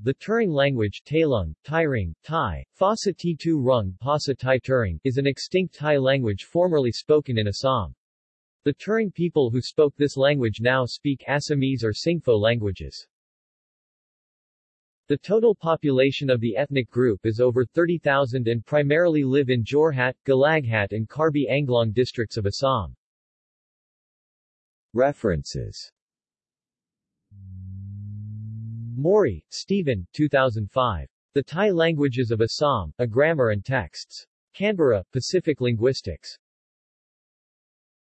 The Turung language Tailung, Tairang, Thai, Phasa T2 Rung Pasa Thai Turung is an extinct Tai language formerly spoken in Assam. The Turung people who spoke this language now speak Assamese or Singpho languages. The total population of the ethnic group is over 30,000 and primarily live in Jorhat, Golaghat and Karbi Anglong districts of Assam. References Morey, Stephen, 2005. The Tai Languages of Assam, A Grammar and Texts. Canberra, Pacific Linguistics.